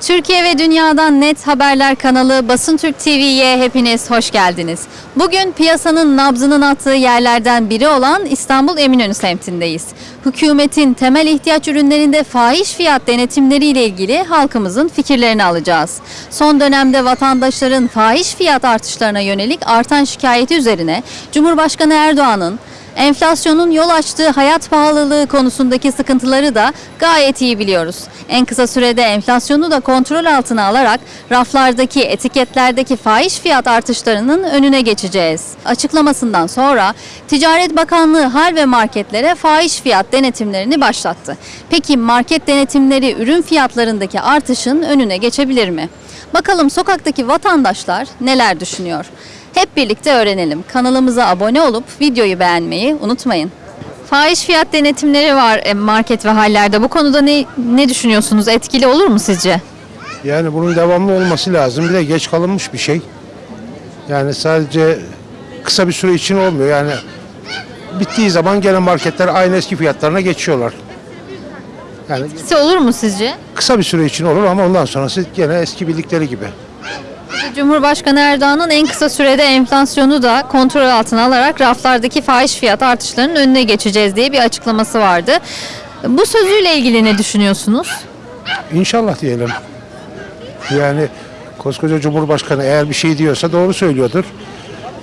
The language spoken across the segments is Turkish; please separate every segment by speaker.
Speaker 1: Türkiye ve dünyadan net haberler kanalı Basın Türk TV'ye hepiniz hoş geldiniz. Bugün piyasanın nabzının attığı yerlerden biri olan İstanbul Eminönü semtindeyiz. Hükümetin temel ihtiyaç ürünlerinde fahiş fiyat denetimleriyle ilgili halkımızın fikirlerini alacağız. Son dönemde vatandaşların fahiş fiyat artışlarına yönelik artan şikayeti üzerine Cumhurbaşkanı Erdoğan'ın Enflasyonun yol açtığı hayat pahalılığı konusundaki sıkıntıları da gayet iyi biliyoruz. En kısa sürede enflasyonu da kontrol altına alarak raflardaki etiketlerdeki fahiş fiyat artışlarının önüne geçeceğiz. Açıklamasından sonra Ticaret Bakanlığı hal ve marketlere fahiş fiyat denetimlerini başlattı. Peki market denetimleri ürün fiyatlarındaki artışın önüne geçebilir mi? Bakalım sokaktaki vatandaşlar neler düşünüyor? Hep birlikte öğrenelim. Kanalımıza abone olup videoyu beğenmeyi unutmayın. Fahiş fiyat denetimleri var e, market ve hallerde. Bu konuda ne ne düşünüyorsunuz? Etkili olur mu sizce?
Speaker 2: Yani bunun devamlı olması lazım. Bir de geç kalınmış bir şey. Yani sadece kısa bir süre için olmuyor. Yani bittiği zaman gene marketler aynı eski fiyatlarına geçiyorlar. Yani
Speaker 1: Etkisi olur mu sizce?
Speaker 2: kısa bir süre için olur ama ondan sonrası gene eski bildikleri gibi.
Speaker 1: Cumhurbaşkanı Erdoğan'ın en kısa sürede enflasyonu da kontrol altına alarak raflardaki fahiş fiyat artışlarının önüne geçeceğiz diye bir açıklaması vardı. Bu sözüyle ilgili ne düşünüyorsunuz?
Speaker 2: İnşallah diyelim. Yani koskoca Cumhurbaşkanı eğer bir şey diyorsa doğru söylüyordur.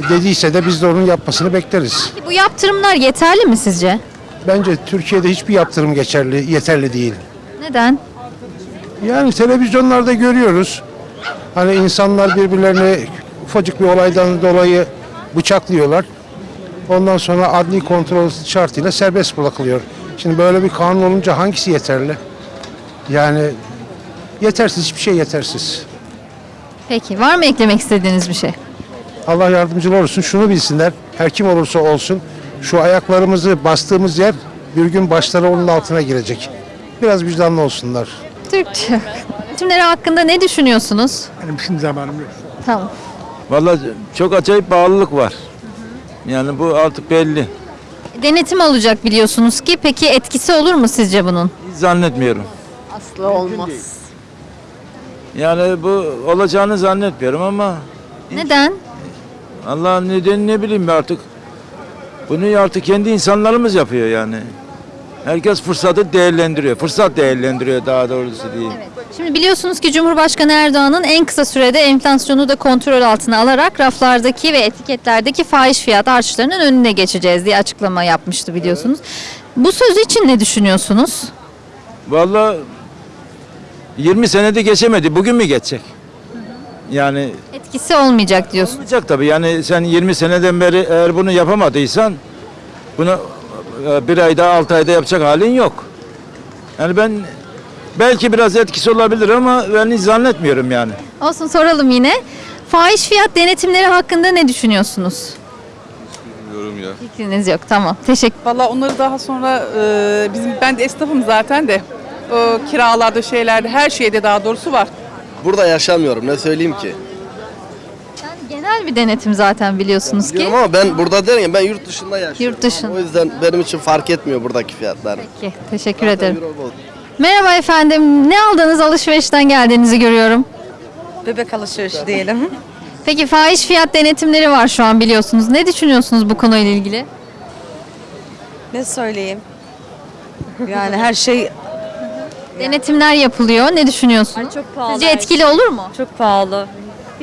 Speaker 2: Dediyse de biz de onun yapmasını bekleriz.
Speaker 1: Bu yaptırımlar yeterli mi sizce?
Speaker 2: Bence Türkiye'de hiçbir yaptırım geçerli, yeterli değil.
Speaker 1: Neden?
Speaker 2: Yani televizyonlarda görüyoruz. Hani insanlar birbirlerini ufacık bir olaydan dolayı bıçaklıyorlar. Ondan sonra adli kontrol şartıyla serbest bırakılıyor. Şimdi böyle bir kanun olunca hangisi yeterli? Yani yetersiz, hiçbir şey yetersiz.
Speaker 1: Peki var mı eklemek istediğiniz bir şey?
Speaker 2: Allah yardımcılar olsun. Şunu bilsinler. Her kim olursa olsun şu ayaklarımızı bastığımız yer bir gün başları onun altına girecek. Biraz vicdanlı olsunlar.
Speaker 1: Türkçe. Denetimleri hakkında ne düşünüyorsunuz?
Speaker 2: Benim şimdi zamanım yok.
Speaker 1: Tamam.
Speaker 3: Vallahi çok acayip bağlılık var. Yani bu artık belli.
Speaker 1: Denetim olacak biliyorsunuz ki. Peki etkisi olur mu sizce bunun?
Speaker 3: Hiç zannetmiyorum.
Speaker 4: Asla olmaz.
Speaker 3: Yani bu olacağını zannetmiyorum ama
Speaker 1: Neden?
Speaker 3: Allah nedeni ne bileyim artık. Bunu artık kendi insanlarımız yapıyor yani. Herkes fırsatı değerlendiriyor. Fırsat değerlendiriyor daha doğrusu diyeyim.
Speaker 1: Şimdi biliyorsunuz ki Cumhurbaşkanı Erdoğan'ın en kısa sürede enflasyonu da kontrol altına alarak raflardaki ve etiketlerdeki fahiş fiyat artışlarının önüne geçeceğiz diye açıklama yapmıştı biliyorsunuz. Bu söz için ne düşünüyorsunuz?
Speaker 3: Vallahi 20 senede geçemedi. Bugün mü geçecek? Yani
Speaker 1: Etkisi olmayacak diyorsun.
Speaker 3: olmayacak tabii. Yani sen 20 seneden beri eğer bunu yapamadıysan bunu bir ayda, altı ayda yapacak halin yok. Yani ben belki biraz etkisi olabilir ama ben hiç zannetmiyorum yani.
Speaker 1: Olsun soralım yine. Fahiş fiyat denetimleri hakkında ne düşünüyorsunuz?
Speaker 5: Yorum ya.
Speaker 1: Fikriniz yok. Tamam. Teşekkür
Speaker 4: Valla onları daha sonra e, bizim ben de esnafım zaten de o kiralarda şeylerde her şeyde daha doğrusu var.
Speaker 5: Burada yaşamıyorum ne söyleyeyim ki.
Speaker 1: Genel bir denetim zaten biliyorsunuz ki.
Speaker 5: Biliyorum ama ben burada derim ben yurt dışında yaşıyorum.
Speaker 1: Yurt dışında.
Speaker 5: O yüzden benim için fark etmiyor buradaki fiyatlar.
Speaker 1: Peki, teşekkür ederim.
Speaker 5: Euro bol.
Speaker 1: Merhaba efendim. Ne aldınız alışverişten geldiğinizi görüyorum.
Speaker 6: Bebek alışverişi diyelim.
Speaker 1: Peki fahiş fiyat denetimleri var şu an biliyorsunuz. Ne düşünüyorsunuz bu konuyla ilgili?
Speaker 6: ne söyleyeyim? Yani her şey
Speaker 1: Denetimler yapılıyor. Ne düşünüyorsunuz?
Speaker 6: çok pahalı.
Speaker 1: Sizce etkili olur mu?
Speaker 6: çok pahalı.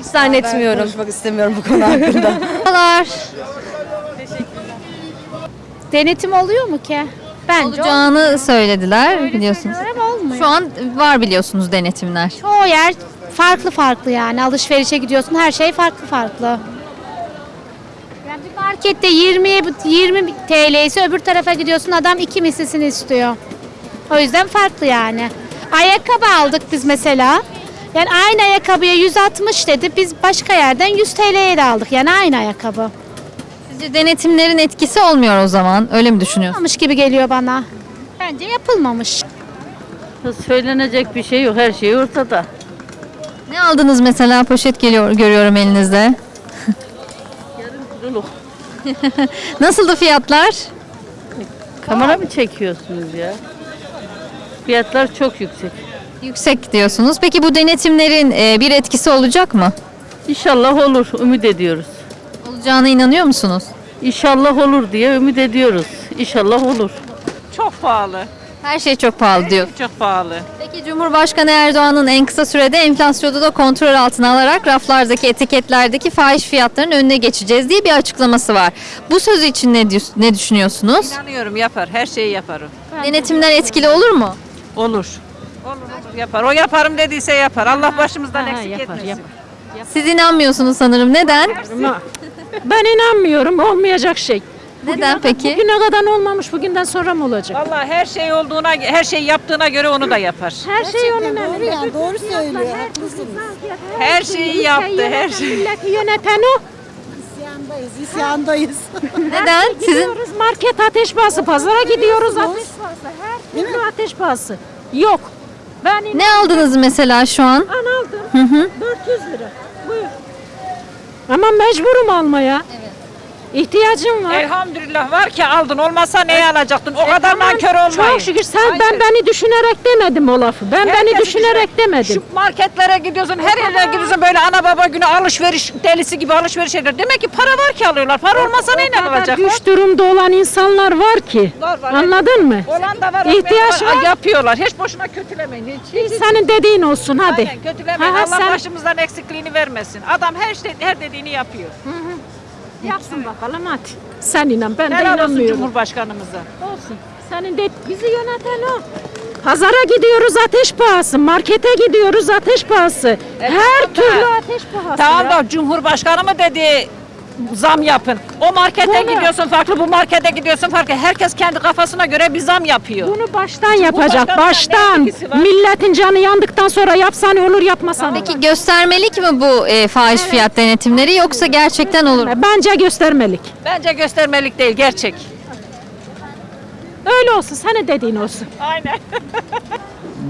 Speaker 6: Hiç zannetmiyorum. konuşmak istemiyorum bu konu hakkında.
Speaker 1: Merhabalar.
Speaker 7: Denetim oluyor mu ki? Bence
Speaker 1: Olacağını söylediler biliyorsunuz.
Speaker 7: Ama olmuyor.
Speaker 1: Şu an var biliyorsunuz denetimler.
Speaker 7: Çoğu yer farklı farklı yani. Alışverişe gidiyorsun her şey farklı farklı. Yani bir markette 20 20 TL ise öbür tarafa gidiyorsun adam iki mislisini istiyor. O yüzden farklı yani. Ayakkabı aldık biz mesela. Yani aynı ayakkabıya 160 dedi. Biz başka yerden 100 TL'ye de aldık. Yani aynı ayakkabı.
Speaker 1: Sizce denetimlerin etkisi olmuyor o zaman. Öyle mi düşünüyorsunuz?
Speaker 7: Yapılmamış gibi geliyor bana. Bence yapılmamış.
Speaker 8: Söylenecek bir şey yok. Her şey ortada.
Speaker 1: Ne aldınız mesela? Poşet geliyor görüyorum elinizde.
Speaker 8: Kuruluk.
Speaker 1: Nasıldı fiyatlar?
Speaker 8: Kamera mı çekiyorsunuz ya? Fiyatlar çok yüksek.
Speaker 1: Yüksek diyorsunuz. Peki bu denetimlerin e, bir etkisi olacak mı?
Speaker 8: İnşallah olur. Ümit ediyoruz.
Speaker 1: Olacağına inanıyor musunuz?
Speaker 8: İnşallah olur diye ümit ediyoruz. İnşallah olur.
Speaker 4: Çok pahalı.
Speaker 1: Her şey çok pahalı diyor.
Speaker 4: Çok pahalı.
Speaker 1: Peki Cumhurbaşkanı Erdoğan'ın en kısa sürede enflasyonu da kontrol altına alarak raflardaki etiketlerdeki fahiş fiyatların önüne geçeceğiz diye bir açıklaması var. Bu sözü için ne, ne düşünüyorsunuz?
Speaker 4: İnanıyorum yapar. Her şeyi yaparım.
Speaker 1: Denetimler etkili olur mu?
Speaker 4: Olur. Olur olur yapar. O yaparım dediyse yapar. Allah başımızdan eksik etmesin.
Speaker 1: Siz inanmıyorsunuz sanırım. Neden?
Speaker 9: Ben inanmıyorum olmayacak şey.
Speaker 1: Neden peki?
Speaker 9: Bugüne kadar olmamış bugünden sonra mı olacak?
Speaker 4: Vallahi her şey olduğuna, her şey yaptığına göre onu da yapar.
Speaker 9: Her şey onun
Speaker 10: Doğru yani doğru söylüyor. Haklısınız.
Speaker 4: Her şeyi yaptı, her şey.
Speaker 9: Milleti yöneten o.
Speaker 10: İsyandayız, isyandayız.
Speaker 1: Neden? Sizin
Speaker 9: Gidiyoruz market ateş pahası, pazara gidiyoruz ateş pahası. Her türlü ateş pahası. Yok. Ben
Speaker 1: ne aldınız mesela şu an?
Speaker 9: aldım. 400 lira. Buyur. Ama mecburum almaya. İhtiyacım var.
Speaker 4: Elhamdülillah var ki aldın. Olmasa neyi alacaktın? O kadar
Speaker 9: Tamam,
Speaker 4: nankör olmayın.
Speaker 9: Çok şükür sen
Speaker 4: Ayşe.
Speaker 9: ben beni düşünerek demedim o lafı. Ben beni
Speaker 4: Herkesi
Speaker 9: düşünerek demedim.
Speaker 4: Şu marketlere gidiyorsun, her yere gidiyorsun böyle ana baba günü alışveriş delisi gibi alışveriş eder. Demek ki para var ki alıyorlar. Para olmasa neyle
Speaker 9: kadar
Speaker 4: alacaklar?
Speaker 9: Düş durumda olan insanlar var ki.
Speaker 4: Var, var.
Speaker 9: Anladın mı?
Speaker 4: Olan da var.
Speaker 9: İhtiyaç var.
Speaker 4: Yapıyorlar. Hiç boşuna kötülemeyin. Hiç, hiç, hiç.
Speaker 9: Senin dediğin olsun hadi.
Speaker 4: Aynen kötülemeyin.
Speaker 9: Ha, ha,
Speaker 4: Allah
Speaker 9: sen-
Speaker 4: başımızdan eksikliğini vermesin. Adam her şey her dediğini yapıyor.
Speaker 9: Yapsın bakalım hadi. Sen inan ben de
Speaker 4: Helal olsun
Speaker 9: inanmıyorum.
Speaker 4: Cumhurbaşkanımıza.
Speaker 9: Olsun. Senin de bizi yöneten o. Pazara gidiyoruz ateş pahası, markete gidiyoruz ateş pahası. Her
Speaker 4: tamam da-
Speaker 9: türlü ateş pahası.
Speaker 4: Tamam
Speaker 9: ya.
Speaker 4: da Cumhurbaşkanı mı dedi zam yapın. O markete
Speaker 9: Bunu-
Speaker 4: gidiyorsun farklı, bu markete gidiyorsun farklı. Herkes kendi kafasına göre bir zam yapıyor.
Speaker 9: Bunu baştan yapacak,
Speaker 4: ne
Speaker 9: baştan. Milletin canı yandıktan sonra yapsan olur, yapmasan
Speaker 1: Peki göstermelik mi bu e, fahiş fiyat denetimleri yoksa gerçekten olur mu?
Speaker 9: Bence göstermelik.
Speaker 4: Bence göstermelik değil, gerçek.
Speaker 9: Öyle olsun, senin dediğin olsun.
Speaker 4: Aynen.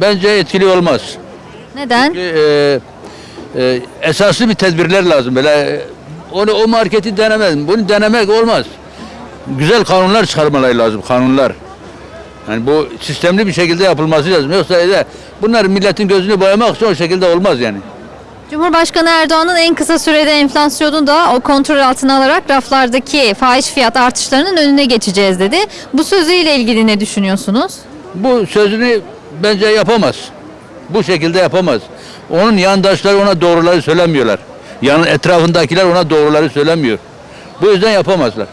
Speaker 11: Bence etkili olmaz.
Speaker 1: Neden?
Speaker 11: Ee, e, esaslı bir tedbirler lazım. Böyle e, onu o marketi denemez. Bunu denemek olmaz. Güzel kanunlar çıkarmaları lazım. Kanunlar. Yani bu sistemli bir şekilde yapılması lazım. Yoksa öyle bunlar milletin gözünü boyamak için o şekilde olmaz yani.
Speaker 1: Cumhurbaşkanı Erdoğan'ın en kısa sürede enflasyonu da o kontrol altına alarak raflardaki fahiş fiyat artışlarının önüne geçeceğiz dedi. Bu sözüyle ilgili ne düşünüyorsunuz?
Speaker 11: Bu sözünü bence yapamaz. Bu şekilde yapamaz. Onun yandaşları ona doğruları söylemiyorlar. Yanın etrafındakiler ona doğruları söylemiyor. Bu yüzden yapamazlar.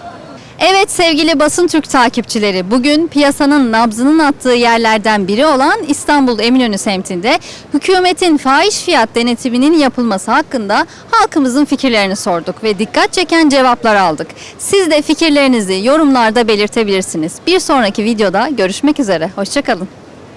Speaker 1: Evet sevgili Basın Türk takipçileri bugün piyasanın nabzının attığı yerlerden biri olan İstanbul Eminönü semtinde hükümetin fahiş fiyat denetiminin yapılması hakkında halkımızın fikirlerini sorduk ve dikkat çeken cevaplar aldık. Siz de fikirlerinizi yorumlarda belirtebilirsiniz. Bir sonraki videoda görüşmek üzere. Hoşçakalın.